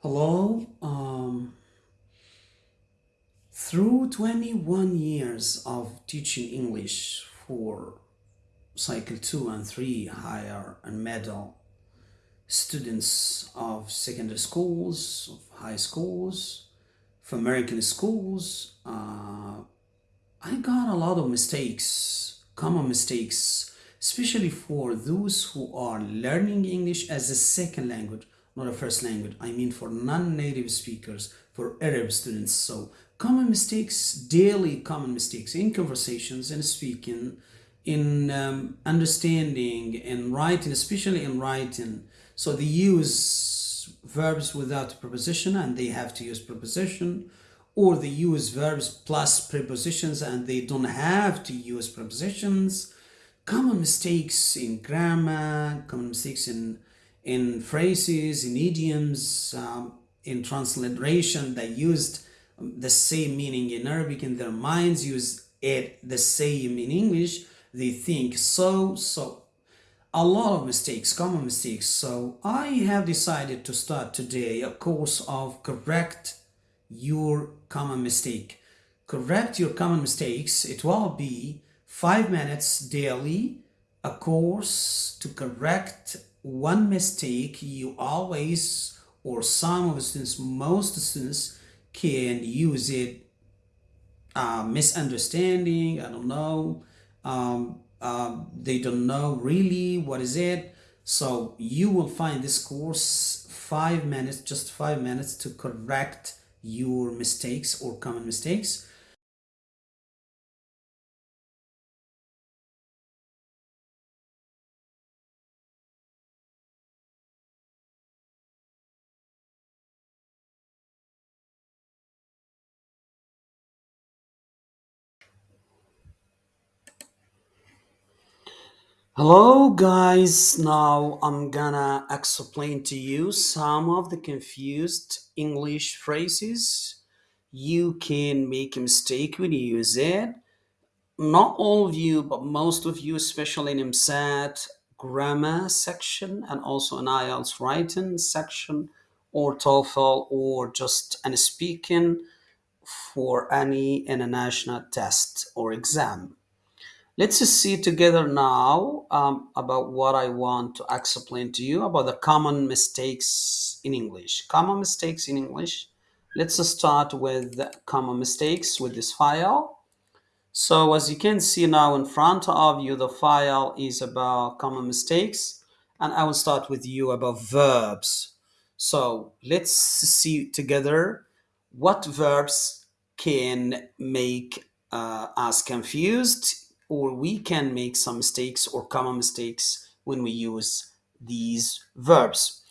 Hello. Um, through 21 years of teaching English for cycle 2 and 3 higher and middle students of secondary schools, of high schools, of American schools, uh, I got a lot of mistakes, common mistakes, especially for those who are learning English as a second language, not a first language. I mean, for non native speakers, for Arab students. So, common mistakes, daily common mistakes in conversations, and speaking, in um, understanding, and writing, especially in writing. So, they use verbs without preposition and they have to use preposition or they use verbs plus prepositions and they don't have to use prepositions common mistakes in grammar common mistakes in in phrases in idioms um, in transliteration they used the same meaning in arabic in their minds use it the same in english they think so so a lot of mistakes common mistakes so i have decided to start today a course of correct your common mistake. Correct your common mistakes. It will be five minutes daily, a course to correct one mistake you always, or some of the students, most students can use it. Uh, misunderstanding, I don't know. Um, um, they don't know really what is it. So you will find this course five minutes, just five minutes to correct your mistakes or common mistakes Hello guys, now I'm gonna explain to you some of the confused English phrases. You can make a mistake when you use it. Not all of you, but most of you, especially in EmSAT grammar section and also in IELTS writing section or TOEFL or just an speaking for any international test or exam. Let's see together now um, about what I want to explain to you about the common mistakes in English. Common mistakes in English. Let's start with common mistakes with this file. So as you can see now in front of you, the file is about common mistakes. And I will start with you about verbs. So let's see together what verbs can make uh, us confused or we can make some mistakes or common mistakes when we use these verbs.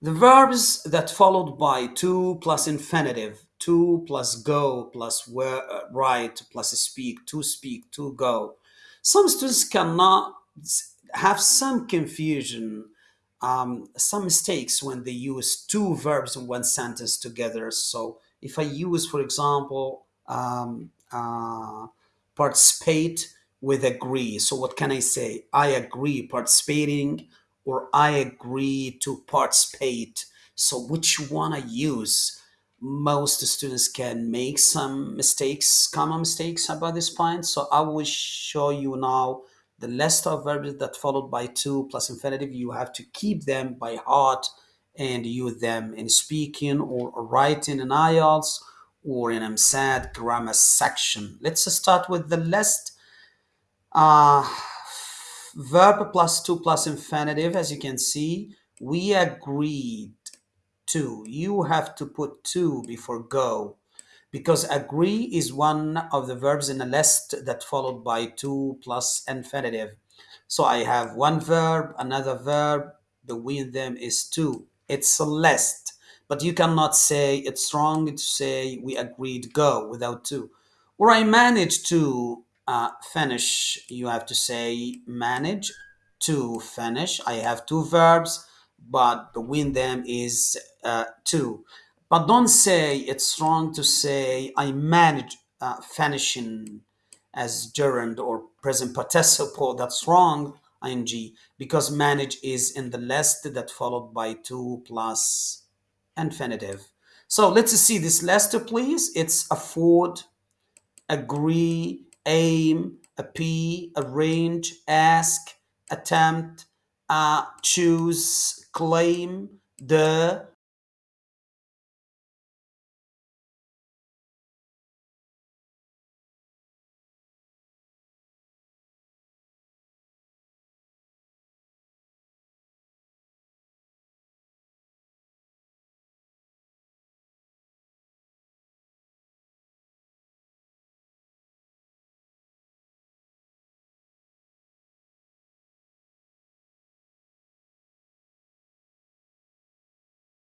The verbs that followed by to plus infinitive, to plus go plus where, uh, write plus speak, to speak, to go. Some students cannot have some confusion, um, some mistakes when they use two verbs in one sentence together. So if I use, for example, um, uh, participate with agree. So what can I say? I agree participating or I agree to participate. So which one I use? Most students can make some mistakes, common mistakes about this point. So I will show you now the list of verbs that followed by to plus infinitive. You have to keep them by heart and use them in speaking or writing in IELTS or in EmSAT grammar section. Let's start with the list uh, verb plus to plus infinitive, as you can see, we agreed to. You have to put to before go because agree is one of the verbs in a list that followed by to plus infinitive. So I have one verb, another verb, in them is to. It's a list, but you cannot say it's wrong to say we agreed go without to. Or I managed to uh, finish, you have to say manage to finish. I have two verbs, but between them is uh, to. But don't say it's wrong to say I manage uh, finishing as gerund or present participle. That's wrong, ing, because manage is in the list that followed by to plus infinitive. So let's see this list, please. It's afford, agree, aim, appeal, arrange, ask, attempt, uh, choose, claim, the,